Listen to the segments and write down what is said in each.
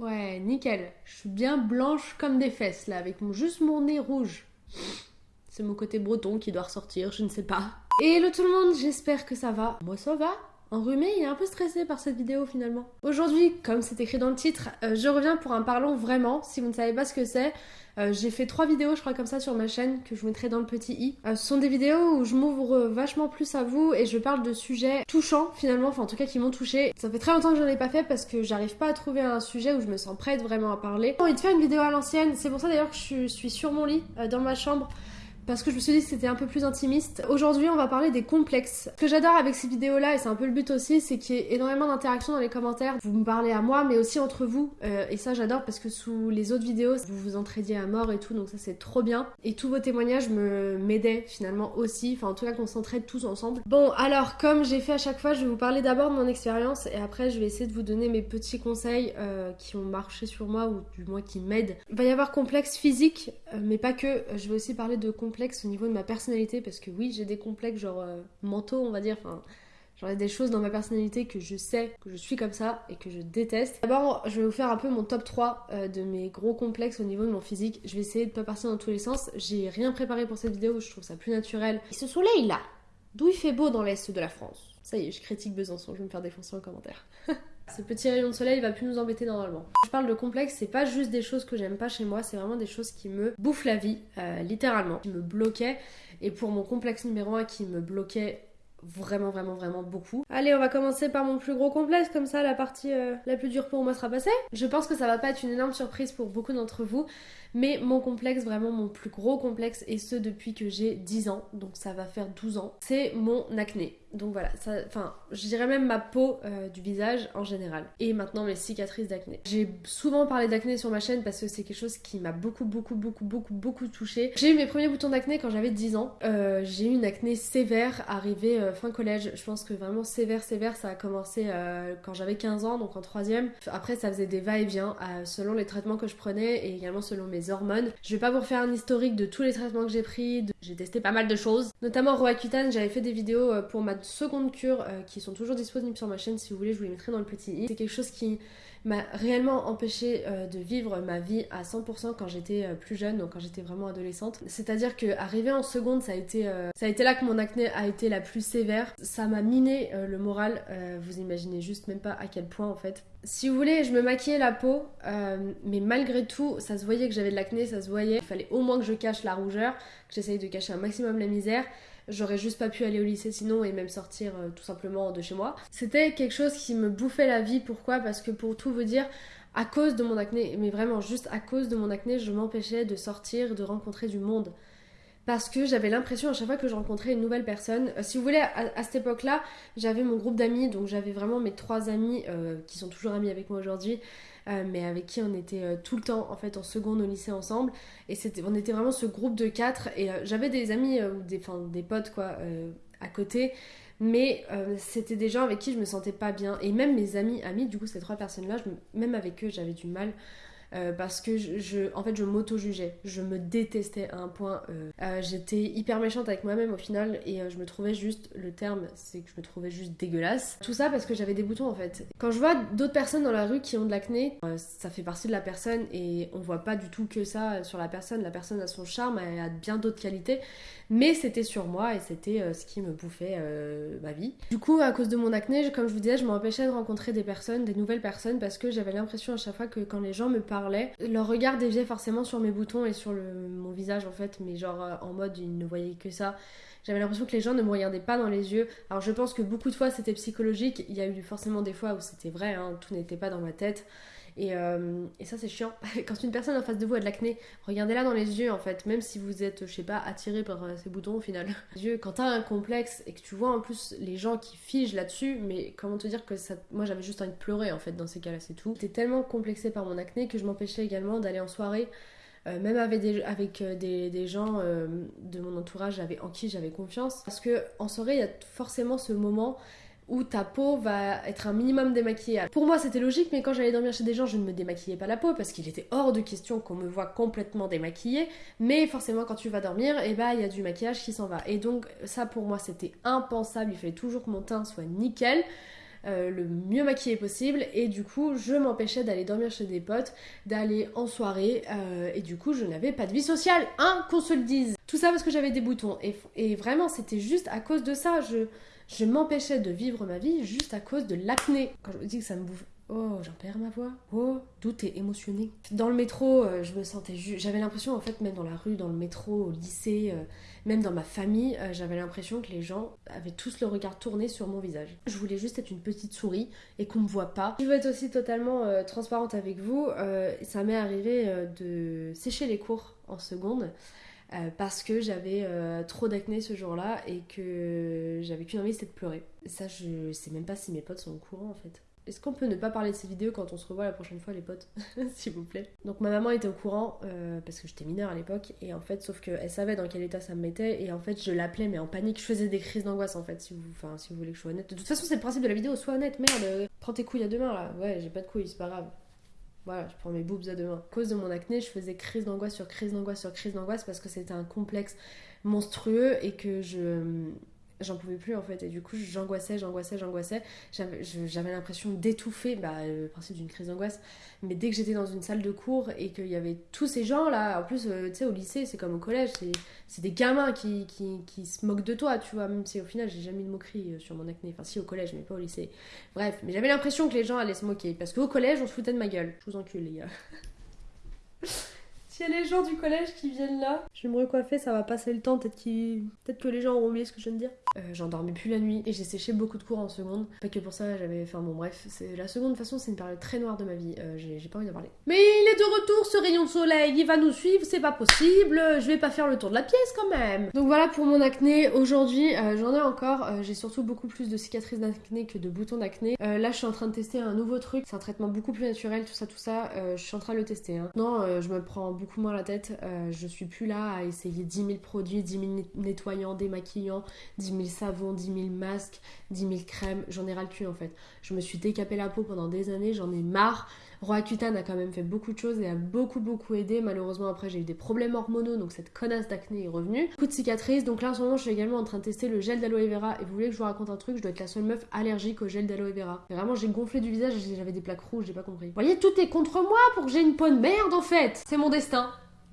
Ouais, nickel. Je suis bien blanche comme des fesses là, avec mon, juste mon nez rouge. C'est mon côté breton qui doit ressortir, je ne sais pas. Et le tout le monde, j'espère que ça va. Moi ça va. Enrhumé et un peu stressé par cette vidéo finalement. Aujourd'hui, comme c'est écrit dans le titre, euh, je reviens pour un parlons vraiment. Si vous ne savez pas ce que c'est, euh, j'ai fait trois vidéos, je crois, comme ça sur ma chaîne que je mettrai dans le petit i. Euh, ce sont des vidéos où je m'ouvre vachement plus à vous et je parle de sujets touchants finalement, enfin en tout cas qui m'ont touché. Ça fait très longtemps que j'en ai pas fait parce que j'arrive pas à trouver un sujet où je me sens prête vraiment à parler. J'ai envie de faire une vidéo à l'ancienne, c'est pour ça d'ailleurs que je suis sur mon lit, dans ma chambre parce que je me suis dit que c'était un peu plus intimiste. Aujourd'hui, on va parler des complexes. Ce que j'adore avec ces vidéos-là, et c'est un peu le but aussi, c'est qu'il y ait énormément d'interactions dans les commentaires. Vous me parlez à moi, mais aussi entre vous. Euh, et ça, j'adore parce que sous les autres vidéos, vous vous entraidiez à mort et tout, donc ça, c'est trop bien. Et tous vos témoignages me m'aidaient finalement aussi. Enfin, en tout cas, qu'on s'entraide tous ensemble. Bon, alors, comme j'ai fait à chaque fois, je vais vous parler d'abord de mon expérience et après, je vais essayer de vous donner mes petits conseils euh, qui ont marché sur moi ou du moins qui m'aident. Il va y avoir complexe physique, euh, mais pas que. Je vais aussi parler de complexe au niveau de ma personnalité parce que oui, j'ai des complexes genre euh, mentaux, on va dire. Enfin, ai des choses dans ma personnalité que je sais que je suis comme ça et que je déteste. D'abord, je vais vous faire un peu mon top 3 euh, de mes gros complexes au niveau de mon physique. Je vais essayer de pas partir dans tous les sens. J'ai rien préparé pour cette vidéo, je trouve ça plus naturel. Et ce soleil là, d'où il fait beau dans l'est de la France? Ça y est, je critique Besançon, je vais me faire défoncer en commentaire. Ce petit rayon de soleil va plus nous embêter normalement. Je parle de complexe, c'est pas juste des choses que j'aime pas chez moi, c'est vraiment des choses qui me bouffent la vie, euh, littéralement, qui me bloquaient. Et pour mon complexe numéro 1 qui me bloquait vraiment vraiment vraiment beaucoup. Allez, on va commencer par mon plus gros complexe, comme ça la partie euh, la plus dure pour moi sera passée. Je pense que ça va pas être une énorme surprise pour beaucoup d'entre vous, mais mon complexe, vraiment mon plus gros complexe, et ce depuis que j'ai 10 ans, donc ça va faire 12 ans, c'est mon acné. Donc voilà, ça, enfin, je dirais même ma peau euh, du visage en général. Et maintenant mes cicatrices d'acné. J'ai souvent parlé d'acné sur ma chaîne parce que c'est quelque chose qui m'a beaucoup, beaucoup, beaucoup, beaucoup, beaucoup touché. J'ai eu mes premiers boutons d'acné quand j'avais 10 ans. Euh, j'ai eu une acné sévère arrivée euh, fin collège. Je pense que vraiment sévère, sévère, ça a commencé quand j'avais 15 ans, donc en troisième. Après, ça faisait des va-et-vient selon les traitements que je prenais et également selon mes hormones. Je vais pas vous refaire un historique de tous les traitements que j'ai pris. J'ai testé pas mal de choses, notamment Roaccutane. J'avais fait des vidéos pour ma seconde cure euh, qui sont toujours disponibles sur ma chaîne si vous voulez, je vous les mettrai dans le petit i. C'est quelque chose qui m'a réellement empêché euh, de vivre ma vie à 100% quand j'étais euh, plus jeune, donc quand j'étais vraiment adolescente. C'est-à-dire que arrivé en seconde, ça a été ça a été là que mon acné a été la plus sévère. Ça m'a miné le moral. vous imaginez juste même pas à quel point en fait. Si vous voulez, je me maquillais la peau, mais malgré tout, ça se voyait que j'avais de l'acné, ça se voyait. Il fallait au moins que je cache la rougeur, que j'essaye de cacher un maximum la misère. J'aurais juste pas pu aller au lycée sinon et même sortir euh, tout simplement de chez moi. C'était quelque chose qui me bouffait la vie. Pourquoi? Parce que pour tout vous dire, à cause de mon acné, mais vraiment juste à cause de mon acné, je m'empêchais de sortir, de rencontrer du monde. Parce que j'avais l'impression à chaque fois que je rencontrais une nouvelle personne, euh, si vous voulez, à, cette époque-là, j'avais mon groupe d'amis, donc j'avais vraiment mes trois amis euh, qui sont toujours amis avec moi aujourd'hui. Euh, mais avec qui on était euh, tout le temps en fait en seconde au lycée ensemble. Et on était vraiment ce groupe de quatre. Et euh, j'avais des amis ou des, des potes quoi à côté. Mais c'était des gens avec qui je me sentais pas bien. Et même mes amis, amis, du coup, ces trois personnes-là, même avec eux, j'avais du mal. Euh, parce que je, en fait, je m'auto-jugeais. Je me détestais à un point. Euh, euh, j'étais hyper méchante avec moi-même au final et je me trouvais juste, le terme, c'est que je me trouvais juste dégueulasse. Tout ça parce que j'avais des boutons en fait. Quand je vois d'autres personnes dans la rue qui ont de l'acné, ça fait partie de la personne et on voit pas du tout que ça sur la personne. La personne a son charme, elle a bien d'autres qualités, mais c'était sur moi et c'était ce qui me bouffait ma vie. Du coup, à cause de mon acné, comme je vous disais, je m'empêchais de rencontrer des personnes, des nouvelles personnes parce que j'avais l'impression à chaque fois que quand les gens me parlaient, leur regard déviait forcément sur mes boutons et sur mon visage en fait, mais genre euh, en mode ils ne voyaient que ça. J'avais l'impression que les gens ne me regardaient pas dans les yeux. Alors je pense que beaucoup de fois c'était psychologique, il y a eu forcément des fois où c'était vrai, hein, tout n'était pas dans ma tête. Euh, et, ça, c'est chiant. Quand une personne en face de vous a de l'acné, regardez-la dans les yeux en fait, même si vous êtes, je sais pas, attiré par euh, ces boutons au final. Yeux, quand t'as un complexe et que tu vois en plus les gens qui figent là-dessus, mais comment te dire que ça. Moi j'avais juste envie de pleurer en fait dans ces cas-là, c'est tout. J'étais tellement complexée par mon acné que je m'empêchais également d'aller en soirée. Euh, même avec des, avec des, gens de mon entourage en qui j'avais confiance. Parce que en soirée, il y a forcément ce moment où ta peau va être un minimum démaquillée. Pour moi, c'était logique, mais quand j'allais dormir chez des gens, je ne me démaquillais pas la peau parce qu'il était hors de question qu'on me voit complètement démaquillée. Mais forcément, quand tu vas dormir, eh bah, il y a du maquillage qui s'en va. Et donc, ça pour moi, c'était impensable. Il fallait toujours que mon teint soit nickel. euh, le mieux maquillée possible et du coup je m'empêchais d'aller dormir chez des potes, d'aller en soirée euh, et du coup je n'avais pas de vie sociale, hein, qu'on se le dise. Tout ça parce que j'avais des boutons et, et vraiment c'était juste à cause de ça, je, je m'empêchais de vivre ma vie juste à cause de l'acné. Quand je me dis que ça me bouffe Oh, j'en perds ma voix. Oh, d'où t'es émotionnée. Dans le métro, euh, je me sentais J'avais l'impression, en fait, même dans la rue, dans le métro, au lycée, euh, même dans ma famille, euh, j'avais l'impression que les gens avaient tous le regard tourné sur mon visage. Je voulais juste être une petite souris et qu'on me voit pas. Je veux être aussi totalement transparente avec vous. ça m'est arrivé de sécher les cours en seconde. Parce que j'avais trop d'acné ce jour-là et que j'avais qu'une envie c'était de pleurer. Ça, je sais même pas si mes potes sont au courant en fait. Est-ce qu'on peut ne pas parler de ces vidéos quand on se revoit la prochaine fois, les potes S'il vous plaît. Donc, ma maman était au courant, euh, parce que j'étais mineure à l'époque, et en fait, sauf qu'elle savait dans quel état ça me mettait, et en fait, je l'appelais, mais en panique, je faisais des crises d'angoisse, en fait, si vous, si vous voulez que je sois honnête. De toute façon, c'est le principe de la vidéo, sois honnête, merde, prends tes couilles à deux mains, là. Ouais, j'ai pas de couilles, c'est pas grave. Voilà, je prends mes boobs à deux mains. À cause de mon acné, je faisais crise d'angoisse sur crise d'angoisse sur crise d'angoisse parce que c'était un complexe monstrueux et que je j'en pouvais plus en fait. Et du coup j'angoissais j'angoissais j'angoissais. J'avais l'impression d'étouffer bah, le principe d'une crise d'angoisse. Mais dès que j'étais dans une salle de cours et qu'il y avait tous ces gens là en plus euh, tu sais au lycée c'est comme au collège c'est des gamins qui, qui, qui, se moquent de toi tu vois. Même si au final j'ai jamais eu de moquerie euh, sur mon acné. Enfin si au collège mais pas au lycée. Bref mais j'avais l'impression que les gens allaient se moquer. Parce qu'au collège on se foutait de ma gueule. Je vous encule les gars. S'il y a les gens du collège qui viennent là, je vais me recoiffer, ça va passer le temps, peut-être peut que les gens auront oublié ce que je viens de dire. Euh, j'en dormais plus la nuit et j'ai séché beaucoup de cours en seconde. Pas que pour ça, j'avais. Enfin bon, bref, la seconde de façon, c'est une période très noire de ma vie. Euh, j'ai pas envie de parler. Mais il est de retour ce rayon de soleil, il va nous suivre, c'est pas possible, je vais pas faire le tour de la pièce quand même. Donc voilà pour mon acné. Aujourd'hui, euh, j'en ai encore. j'ai surtout beaucoup plus de cicatrices d'acné que de boutons d'acné. là, je suis en train de tester un nouveau truc. C'est un traitement beaucoup plus naturel, tout ça, tout ça. je suis en train de le tester. Hein. Non, je me prends beaucoup moins la tête. Je suis plus là à essayer 10 000 produits, 10 000 nettoyants, démaquillants, 10 000 savons, 10 000 masques, 10 000 crèmes. J'en ai ras le cul en fait. Je me suis décapé la peau pendant des années, j'en ai marre. Roaccutane a quand même fait beaucoup de choses et a beaucoup beaucoup aidé. Malheureusement après j'ai eu des problèmes hormonaux donc cette connasse d'acné est revenue. Beaucoup de cicatrices donc là en ce moment je suis également en train de tester le gel d'aloe vera et vous voulez que je vous raconte un truc, je dois être la seule meuf allergique au gel d'aloe vera. vraiment j'ai gonflé du visage j'avais des plaques rouges, j'ai pas compris. Vous voyez tout est contre moi pour que j'ai une peau de merde en fait. C'est mon destin.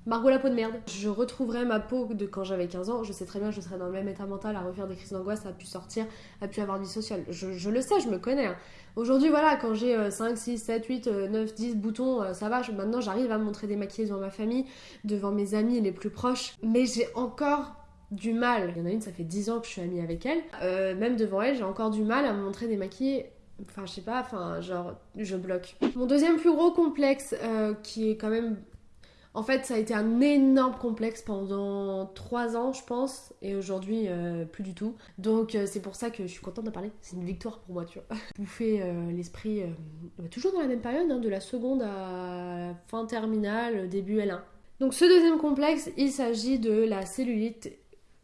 Margot la peau de merde. Je retrouverai ma peau de quand j'avais 15 ans. Je sais très bien, je serai dans le même état mental à refaire des crises d'angoisse, à pu sortir, à pu avoir de vie sociale. Je, le sais, je me connais. Hein. Aujourd'hui, voilà, quand j'ai 5, 6, 7, 8, 9, 10 boutons, euh, ça va. maintenant, j'arrive à me montrer des maquillages devant ma famille, devant mes amis les plus proches. Mais j'ai encore du mal. Il y en a une, ça fait 10 ans que je suis amie avec elle. Euh, même devant elle, j'ai encore du mal à me montrer des maquillés enfin je sais pas, enfin genre je bloque. Mon deuxième plus gros complexe euh, qui est quand même en fait, ça a été un énorme complexe pendant trois ans, je pense, et aujourd'hui, euh, plus du tout. Donc, euh, c'est pour ça que je suis contente de parler. C'est une victoire pour moi, tu vois. Bouffer euh, l'esprit, bah, toujours dans la même période, hein, de la seconde à fin terminale, début L1. Donc, ce deuxième complexe, il s'agit de la cellulite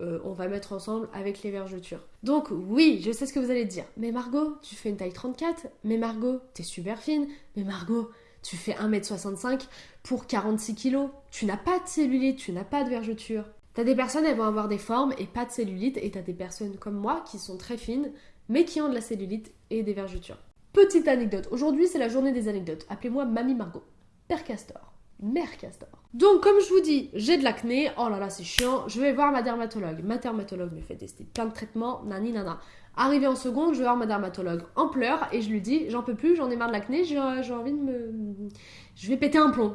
on va mettre ensemble avec les vergetures. Donc oui, je sais ce que vous allez dire. Mais Margot, tu fais une taille 34. Mais Margot, t'es super fine. Mais Margot, tu fais 1m65 pour 46 kg. Tu n'as pas de cellulite, tu n'as pas de vergeture. T'as des personnes, elles vont avoir des formes et pas de cellulite, et t'as des personnes comme moi qui sont très fines, mais qui ont de la cellulite et des vergetures. Petite anecdote, aujourd'hui c'est la journée des anecdotes. Appelez-moi Mamie Margot. Père Castor. Mère Castor. Donc, comme je vous dis, j'ai de l'acné. Oh là là, c'est chiant. Je vais voir ma dermatologue. Ma dermatologue me fait tester plein de traitements. Nani nana. Arrivé en seconde, je vais voir ma dermatologue en pleurs et je lui dis J'en peux plus, j'en ai marre de l'acné, j'ai envie de me. Je vais péter un plomb.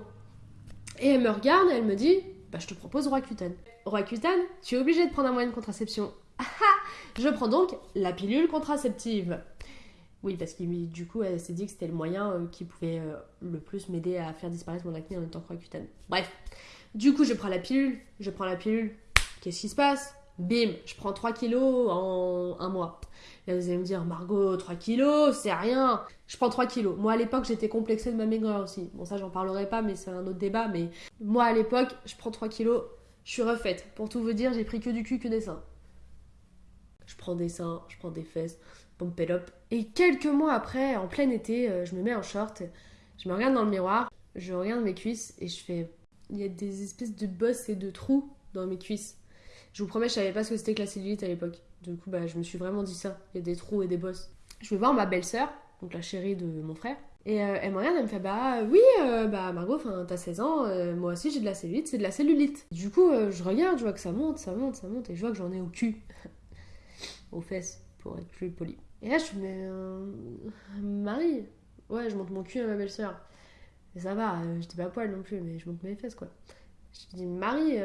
Et elle me regarde et elle me dit Bah, je te propose Roaccutane. Roaccutane, tu es obligé de prendre un moyen de contraception. Ah, ah, je prends donc la pilule contraceptive. Oui, parce que du coup, elle s'est dit que c'était le moyen euh, qui pouvait euh, le plus m'aider à faire disparaître mon acné en que Roaccutane. Bref, du coup, je prends la pilule, je prends la pilule. Qu'est-ce qui se passe? Bim, je prends 3 kilos en un mois. Et vous allez me dire, Margot, 3 kilos, c'est rien. Je prends 3 kilos. Moi, à l'époque, j'étais complexée de ma maigreur aussi. Bon, ça, j'en parlerai pas, mais c'est un autre débat. Mais moi, à l'époque, je prends 3 kilos, je suis refaite. Pour tout vous dire, j'ai pris que du cul, que des seins. Je prends des seins, je prends des fesses, up. Et quelques mois après, en plein été, euh, je me mets en short, je me regarde dans le miroir, je regarde mes cuisses et je fais. Il y a des espèces de bosses et de trous dans mes cuisses. Je vous promets, je savais pas ce que c'était que la cellulite à l'époque. Du coup, bah, je me suis vraiment dit ça. Il y a des trous et des bosses. je vais voir ma belle-sœur, donc la chérie de mon frère. Et euh, elle me regarde, elle me fait Bah oui, euh, bah Margot, t'as 16 ans, moi aussi j'ai de la cellulite, c'est de la cellulite. Du coup, je regarde, je vois que ça monte, ça monte, ça monte, et je vois que j'en ai au cul. aux fesses, pour être plus poli. Et là, je me Mais Marie Ouais, je monte mon cul à ma belle-sœur. Et ça va, j'étais pas poil non plus, mais je monte mes fesses quoi. Je dis Marie,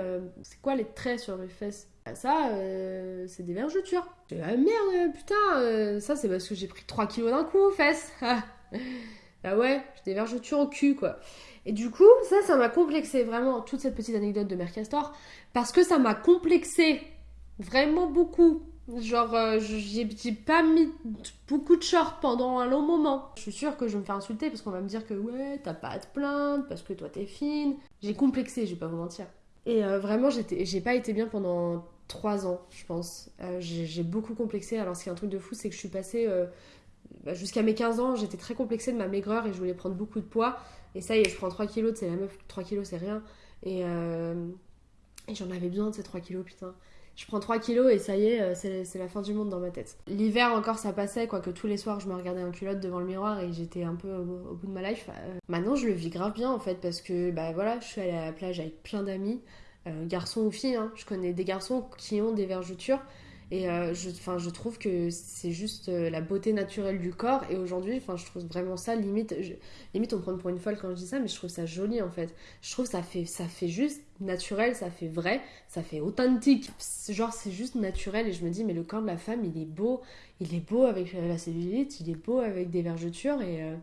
c'est quoi les traits sur mes fesses? Ça, euh, c'est des vergetures. Dis, ah merde, putain, euh, ça c'est parce que j'ai pris 3 kilos d'un coup aux fesses. bah ouais, j'ai des vergetures au cul, quoi. Et du coup, ça, ça m'a complexé vraiment, toute cette petite anecdote de Mercastor, parce que ça m'a complexé vraiment beaucoup. Genre, euh, j'ai pas mis beaucoup de shorts pendant un long moment. Je suis sûre que je vais me faire insulter parce qu'on va me dire que ouais, t'as pas à te plaindre, parce que toi t'es fine. J'ai complexé, je vais pas vous mentir. Et vraiment, j'ai pas été bien pendant 3 ans, je pense. Euh, j'ai beaucoup complexé. Alors, ce qui est un truc de fou, c'est que je suis passée. Euh, bah, jusqu'à mes 15 ans, j'étais très complexée de ma maigreur et je voulais prendre beaucoup de poids. Et ça y est, je prends 3 kilos, c'est la meuf, 3 kilos, c'est rien. Et, euh, et j'en avais besoin de ces 3 kilos, putain. Je prends 3 kilos et ça y est, c'est la fin du monde dans ma tête. L'hiver encore, ça passait, quoique tous les soirs, je me regardais en culotte devant le miroir et j'étais un peu au, bout de ma life. maintenant, je le vis grave bien en fait, parce que bah voilà, je suis allée à la plage avec plein d'amis. Euh, garçons ou filles. Hein. Je connais des garçons qui ont des vergetures. Et euh, je, je trouve que c'est juste euh, la beauté naturelle du corps. Et aujourd'hui, je trouve vraiment ça limite. limite, on prend pour une folle quand je dis ça, mais je trouve ça joli en fait. Je trouve ça fait, ça fait juste naturel, ça fait vrai, ça fait authentique. Genre, c'est juste naturel. Et je me dis, mais le corps de la femme, il est beau. Il est beau avec la cellulite, il est beau avec des vergetures. Et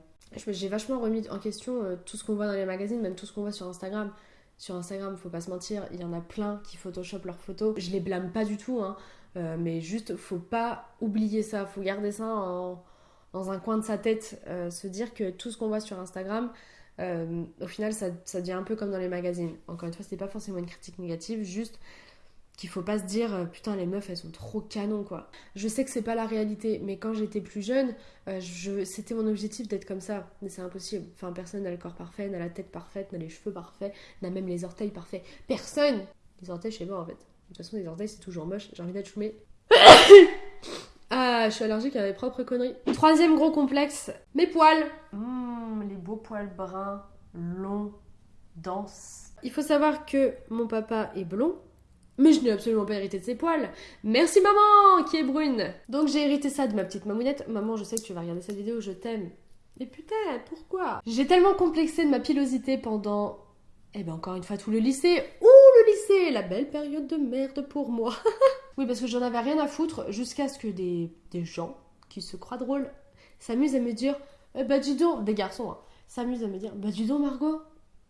j'ai vachement remis en question tout ce qu'on voit dans les magazines, même tout ce qu'on voit sur Instagram sur Instagram, faut pas se mentir, il y en a plein qui photoshopent leurs photos. Je les blâme pas du tout, hein, euh, mais juste faut pas oublier ça, faut garder ça dans un coin de sa tête, euh, se dire que tout ce qu'on voit sur Instagram, euh, au final, ça, ça, devient un peu comme dans les magazines. Encore une fois, c'est pas forcément une critique négative, juste qu'il faut pas se dire putain les meufs elles sont trop canon quoi. Je sais que c'est pas la réalité, mais quand j'étais plus jeune, je, c'était mon objectif d'être comme ça, mais c'est impossible. Enfin personne n'a le corps parfait, n'a la tête parfaite, n'a les cheveux parfaits, n'a même les orteils parfaits. Personne. Les orteils chez moi en fait. De toute façon les orteils c'est toujours moche. J'ai envie d'être choumée. ah, je suis allergique à mes propres conneries. Troisième gros complexe, mes poils. Mmh, les beaux poils bruns, longs, denses. Il faut savoir que mon papa est blond, mais je n'ai absolument pas hérité de ses poils. Merci maman, qui est brune. Donc j'ai hérité ça de ma petite mamounette. Maman, je sais que tu vas regarder cette vidéo, je t'aime. Mais putain, pourquoi? J'ai tellement complexé de ma pilosité pendant, eh ben encore une fois, tout le lycée. Ouh, La belle période de merde pour moi. oui, parce que j'en avais rien à foutre jusqu'à ce que des, des gens qui se croient drôles s'amusent à me dire, ben dis donc, des garçons, hein, s'amusent à me dire, bah dis donc Margot,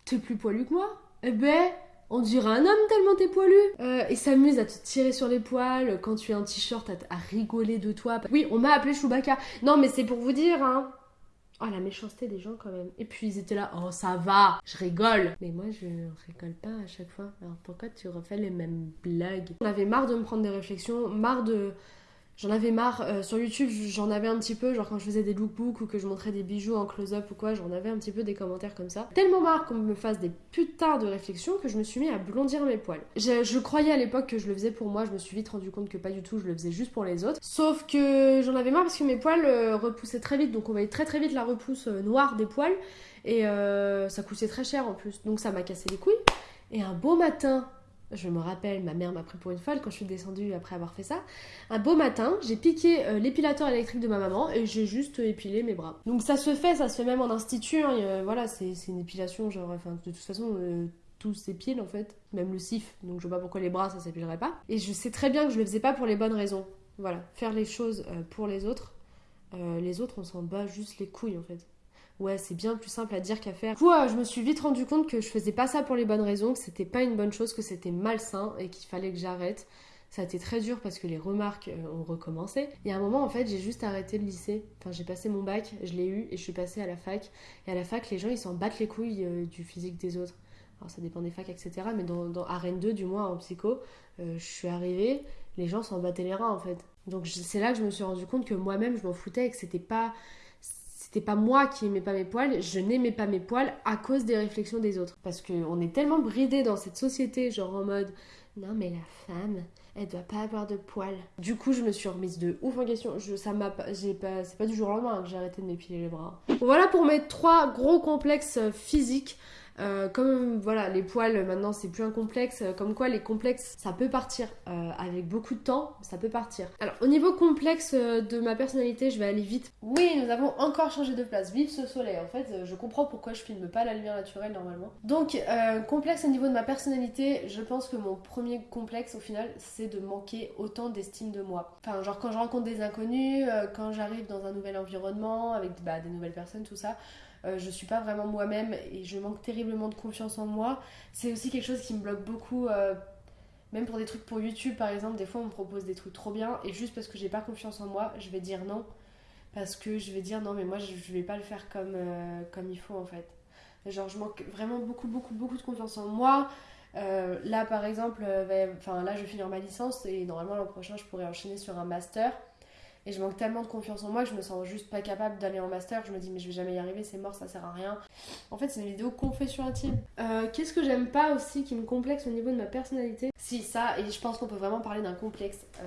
t'es plus poilu que moi Eh ben on dirait un homme tellement t'es poilu. Euh, et s'amuse à te tirer sur les poils quand tu as un t-shirt, à, rigoler de toi. Oui, on m'a appelé Chewbacca. Non, mais c'est pour vous dire, hein. Oh, la méchanceté des gens quand même. Et puis ils étaient là, oh ça va, je rigole. Mais moi je rigole pas à chaque fois. Alors pourquoi tu refais les mêmes blagues? On avait marre de me prendre des réflexions, marre de J'en avais marre. Euh, sur YouTube, j'en avais un petit peu, genre quand je faisais des lookbooks ou que je montrais des bijoux en close-up ou quoi, j'en avais un petit peu des commentaires comme ça. Tellement marre qu'on me fasse des putains de réflexions que je me suis mis à blondir mes poils. Je, croyais à l'époque que je le faisais pour moi, je me suis vite rendu compte que pas du tout, je le faisais juste pour les autres. Sauf que j'en avais marre parce que mes poils euh, repoussaient très vite, donc on voyait très très vite la repousse euh, noire des poils et ça coûtait très cher en plus, donc ça m'a cassé les couilles. Et un beau matin, je me rappelle, ma mère m'a pris pour une folle quand je suis descendue après avoir fait ça. Un beau matin, j'ai piqué euh, l'épilateur électrique de ma maman et j'ai juste épilé mes bras. Donc ça se fait, ça se fait même en institut. Hein, voilà, c'est une épilation, genre, de toute façon, euh, tout s'épile en fait, même le sif. Donc je vois pas pourquoi les bras ça s'épilerait pas. Et je sais très bien que je le faisais pas pour les bonnes raisons. Voilà, faire les choses euh, pour les autres. les autres, on s'en bat juste les couilles en fait ouais, c'est bien plus simple à dire qu'à faire. Du coup, je me suis vite rendu compte que je faisais pas ça pour les bonnes raisons, que c'était pas une bonne chose, que c'était malsain et qu'il fallait que j'arrête. Ça a été très dur parce que les remarques euh, ont recommencé. Et à un moment, en fait, j'ai juste arrêté le lycée. Enfin, j'ai passé mon bac, je l'ai eu et je suis passée à la fac. Et à la fac, les gens, ils s'en battent les couilles euh, du physique des autres. Alors, ça dépend des facs, etc. Mais dans, dans Arène 2, du moins, en psycho, euh, je suis arrivée, les gens s'en battaient les reins, en fait. Donc, c'est là que je me suis rendu compte que moi-même, je m'en foutais et que c'était pas c'était pas moi qui aimais pas mes poils, je n'aimais pas mes poils à cause des réflexions des autres. Parce qu'on est tellement bridé dans cette société, genre en mode non mais la femme, elle doit pas avoir de poils. Du coup, je me suis remise de ouf en question. Ça m'a j'ai pas, c'est pas du jour au lendemain que j'ai arrêté de m'épiler les bras. Voilà pour mes trois gros complexes physiques. Euh, comme voilà, les poils maintenant c'est plus un complexe, euh, comme quoi les complexes ça peut partir euh, avec beaucoup de temps, ça peut partir. Alors au niveau complexe de ma personnalité, je vais aller vite. Oui, nous avons encore changé de place. Vive ce soleil, en fait, je comprends pourquoi je filme pas la lumière naturelle normalement. Donc complexe au niveau de ma personnalité, je pense que mon premier complexe au final c'est de manquer autant d'estime de moi. Enfin, genre quand je rencontre des inconnus, quand j'arrive dans un nouvel environnement avec bah, des nouvelles personnes, tout ça. Euh, je suis pas vraiment moi-même et je manque terriblement de confiance en moi. C'est aussi quelque chose qui me bloque beaucoup. Euh, même pour des trucs pour YouTube par exemple, des fois on me propose des trucs trop bien et juste parce que j'ai pas confiance en moi, je vais dire non. Parce que je vais dire non, mais moi je, vais pas le faire comme, euh, comme il faut en fait. Genre, je manque vraiment beaucoup, beaucoup, beaucoup de confiance en moi. là par exemple, enfin là je vais finir ma licence et normalement l'an prochain je pourrais enchaîner sur un master. Et je manque tellement de confiance en moi que je me sens juste pas capable d'aller en master. Je me dis, mais je vais jamais y arriver, c'est mort, ça sert à rien. En fait, c'est une vidéo confession intime. Euh, qu'est-ce que j'aime pas aussi qui me complexe au niveau de ma personnalité? Si, ça, et je pense qu'on peut vraiment parler d'un complexe. Euh,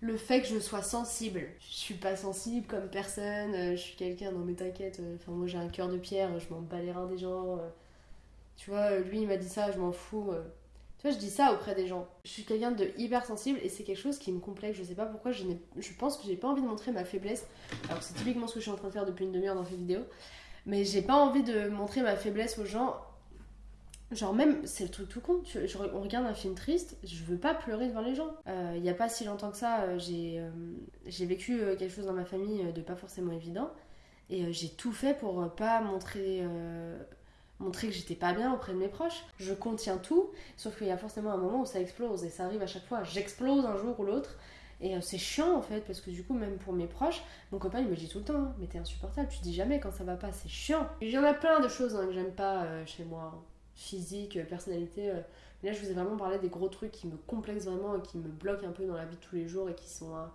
le fait que je sois sensible. Je suis pas sensible comme personne, euh, je suis quelqu'un, non mais t'inquiète, enfin moi j'ai un cœur de pierre, je m'en bats les reins des gens. tu vois, lui il m'a dit ça, je m'en fous. Tu vois, je dis ça auprès des gens. Je suis quelqu'un de hyper sensible et c'est quelque chose qui me complexe. Je sais pas pourquoi, je, je pense que j'ai pas envie de montrer ma faiblesse. Alors, c'est typiquement ce que je suis en train de faire depuis une demi-heure dans cette vidéo. Mais j'ai pas envie de montrer ma faiblesse aux gens. Genre, même, c'est le truc tout con. On regarde un film triste, je veux pas pleurer devant les gens. Euh, il y a pas si longtemps que ça, euh, j'ai euh, vécu quelque chose dans ma famille de pas forcément évident. Et j'ai tout fait pour pas montrer montrer que j'étais pas bien auprès de mes proches. Je contiens tout, sauf qu'il y a forcément un moment où ça explose et ça arrive à chaque fois. J'explose un jour ou l'autre. Et euh, c'est chiant en fait, parce que du coup, même pour mes proches, mon copain il me dit tout le temps hein, Mais t'es insupportable, tu dis jamais quand ça va pas, c'est chiant. Il y en a plein de choses hein, que j'aime pas euh, chez moi physique, euh, personnalité. Là, je vous ai vraiment parlé des gros trucs qui me complexent vraiment et qui me bloquent un peu dans la vie de tous les jours et qui sont euh,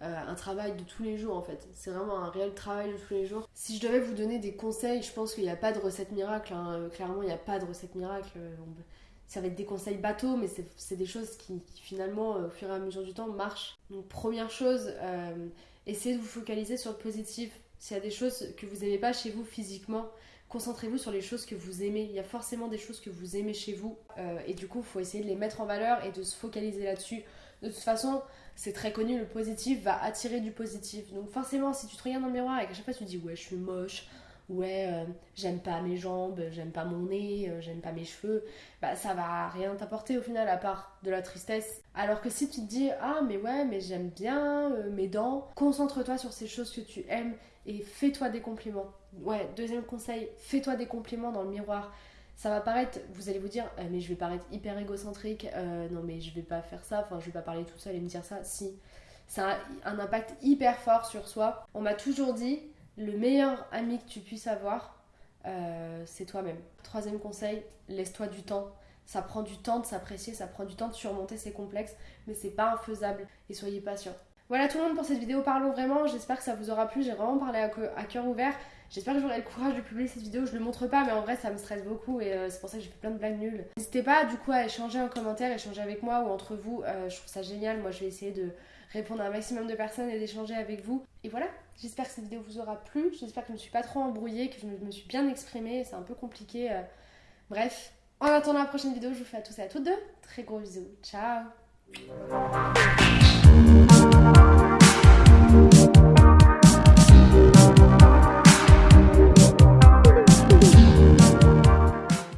un travail de tous les jours en fait. C'est vraiment un réel travail de tous les jours. Si je devais vous donner des conseils, je pense qu'il n'y a pas de recette miracle. Hein. Euh, clairement, il n'y a pas de recette miracle. Euh, ça va être des conseils bateaux, mais c'est des choses qui, finalement, au fur et à mesure du temps, marchent. Donc, première chose, essayez de vous focaliser sur le positif. S'il y a des choses que vous n'aimez pas chez vous physiquement, concentrez-vous sur les choses que vous aimez. Il y a forcément des choses que vous aimez chez vous. et du coup, il faut essayer de les mettre en valeur et de se focaliser là-dessus. De toute façon, c'est très connu, le positif va attirer du positif. Donc forcément, si tu te regardes dans le miroir et qu'à chaque fois tu dis ouais, je suis moche, ouais, euh, j'aime pas mes jambes, j'aime pas mon nez, euh, j'aime pas mes cheveux, bah ça va rien t'apporter au final à part de la tristesse. Alors que si tu te dis ah mais ouais, mais j'aime bien euh, mes dents, concentre-toi sur ces choses que tu aimes et fais-toi des compliments. Ouais, deuxième conseil, fais-toi des compliments dans le miroir ça va paraître, vous allez vous dire, euh, mais je vais paraître hyper égocentrique, euh, non mais je vais pas faire ça, enfin je vais pas parler tout seul et me dire ça. Si, ça a un impact hyper fort sur soi. On m'a toujours dit, le meilleur ami que tu puisses avoir, euh, c'est toi-même. Troisième conseil, laisse-toi du temps. Ça prend du temps de s'apprécier, ça prend du temps de surmonter ses complexes, mais c'est pas infaisable et soyez patient. Voilà tout le monde pour cette vidéo, parlons vraiment, j'espère que ça vous aura plu, j'ai vraiment parlé à cœur ouvert. J'espère que j'aurai le courage de publier cette vidéo. Je le montre pas, mais en vrai, ça me stresse beaucoup et euh, c'est pour ça que j'ai fait plein de blagues nulles. N'hésitez pas du coup à échanger en commentaire, échanger avec moi ou entre vous. Euh, je trouve ça génial. Moi, je vais essayer de répondre à un maximum de personnes et d'échanger avec vous. Et voilà, j'espère que cette vidéo vous aura plu. J'espère que je ne me suis pas trop embrouillée, que je me suis bien exprimée. C'est un peu compliqué. Euh. Bref, en attendant la prochaine vidéo, je vous fais à tous et à toutes deux très gros bisous. Ciao thank you